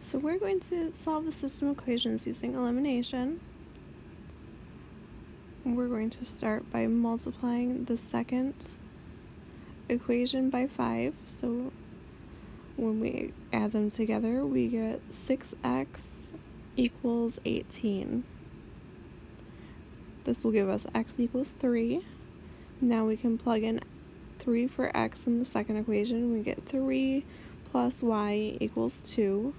So we're going to solve the system equations using elimination. We're going to start by multiplying the second equation by 5. So when we add them together, we get 6x equals 18. This will give us x equals 3. Now we can plug in 3 for x in the second equation. We get 3 plus y equals 2.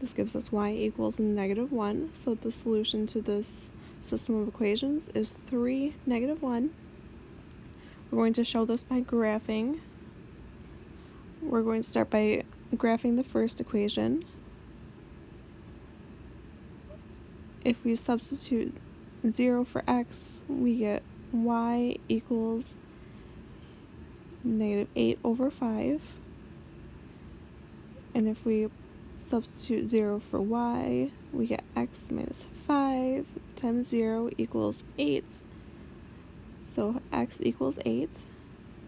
This gives us y equals negative 1. So the solution to this system of equations is 3, negative 1. We're going to show this by graphing. We're going to start by graphing the first equation. If we substitute 0 for x, we get y equals negative 8 over 5. And if we substitute 0 for y, we get x minus 5 times 0 equals 8. So x equals 8.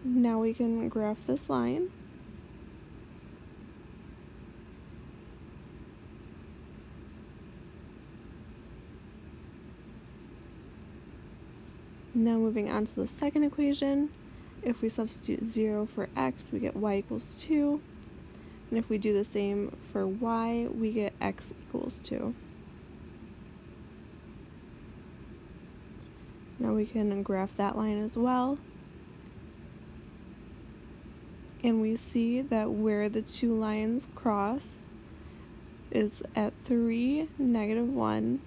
Now we can graph this line. Now moving on to the second equation, if we substitute 0 for x, we get y equals 2. And if we do the same for y, we get x equals 2. Now we can graph that line as well. And we see that where the two lines cross is at 3, negative 1,